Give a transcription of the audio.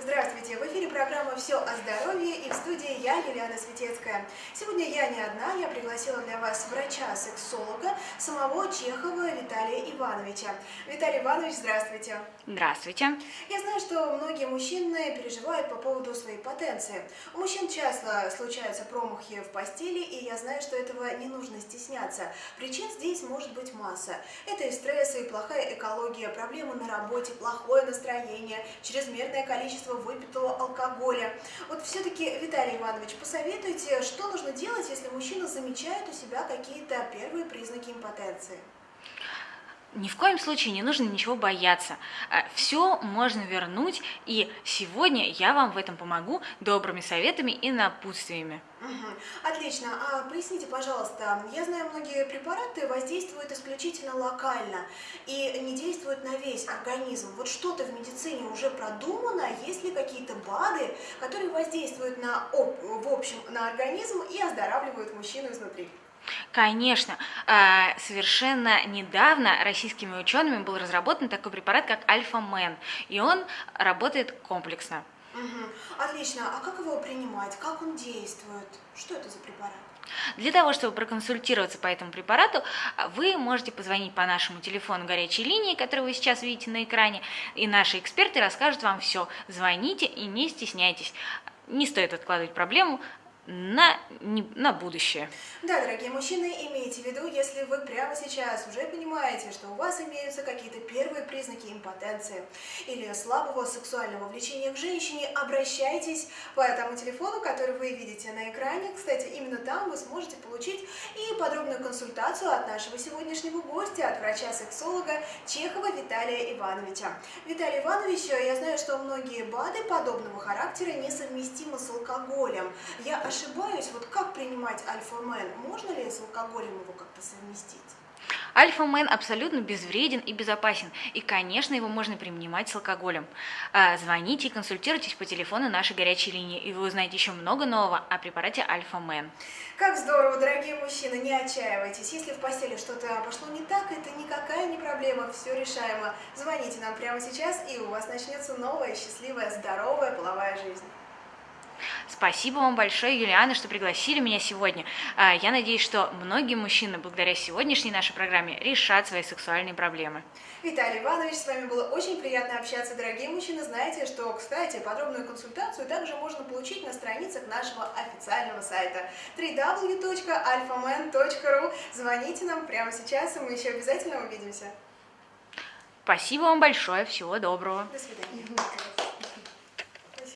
Здравствуйте! В эфире программа «Все о здоровье» и в студии я, Юлиана Светецкая. Сегодня я не одна, я пригласила для вас врача-сексолога, самого Чехова Виталия Ивановича. Виталий Иванович, здравствуйте! Здравствуйте! Я знаю, что многие мужчины переживают по поводу своей потенции. У мужчин часто случаются промахи в постели, и я знаю, что этого не нужно стесняться. Причин здесь может быть масса. Это и стрессы, и плохая экология, проблемы на работе, плохое настроение, чрезмерное количество количество выпитого алкоголя. Вот все-таки, Виталий Иванович, посоветуйте, что нужно делать, если мужчина замечает у себя какие-то первые признаки импотенции? Ни в коем случае не нужно ничего бояться. Э, Все можно вернуть, и сегодня я вам в этом помогу добрыми советами и напутствиями. Отлично. А поясните, пожалуйста, я знаю, многие препараты воздействуют исключительно локально и не действуют на весь организм. Вот что-то в медицине уже продумано, есть ли какие-то БАДы, которые воздействуют на, в общем на организм и оздоравливают мужчину изнутри? Конечно, а, совершенно недавно российскими учеными был разработан такой препарат, как Альфа-Мен, и он работает комплексно. Угу. Отлично. А как его принимать? Как он действует? Что это за препарат? Для того, чтобы проконсультироваться по этому препарату, вы можете позвонить по нашему телефону горячей линии, который вы сейчас видите на экране, и наши эксперты расскажут вам все. Звоните и не стесняйтесь. Не стоит откладывать проблему, на, не, на будущее. Да, дорогие мужчины, имейте в виду, если вы прямо сейчас уже понимаете, что у вас имеются какие-то первые признаки импотенции или слабого сексуального влечения к женщине, обращайтесь по этому телефону, который вы видите на экране. Кстати, именно там вы сможете получить и подробную консультацию от нашего сегодняшнего гостя, от врача-сексолога Чехова Виталия Ивановича. Виталий Иванович, я знаю, что многие БАДы подобного характера несовместимы с алкоголем. Я ошибаюсь, вот как принимать альфа-мен? Можно ли с алкоголем его как-то совместить? Альфа-мен абсолютно безвреден и безопасен, и, конечно, его можно принимать с алкоголем. А, звоните и консультируйтесь по телефону нашей горячей линии, и вы узнаете еще много нового о препарате Альфа-мен. Как здорово, дорогие мужчины, не отчаивайтесь. Если в постели что-то пошло не так, это никакая не проблема, все решаемо. Звоните нам прямо сейчас, и у вас начнется новая, счастливая, здоровая половая жизнь. Спасибо вам большое, Юлиана, что пригласили меня сегодня. А, я надеюсь, что многие мужчины благодаря сегодняшней нашей программе решат свои сексуальные проблемы. Виталий Иванович, с вами было очень приятно общаться. Дорогие мужчины, знаете, что, кстати, подробную консультацию также можно получить на страницах нашего официального сайта www.alphaman.ru. Звоните нам прямо сейчас, и мы еще обязательно увидимся. Спасибо вам большое, всего доброго. До свидания.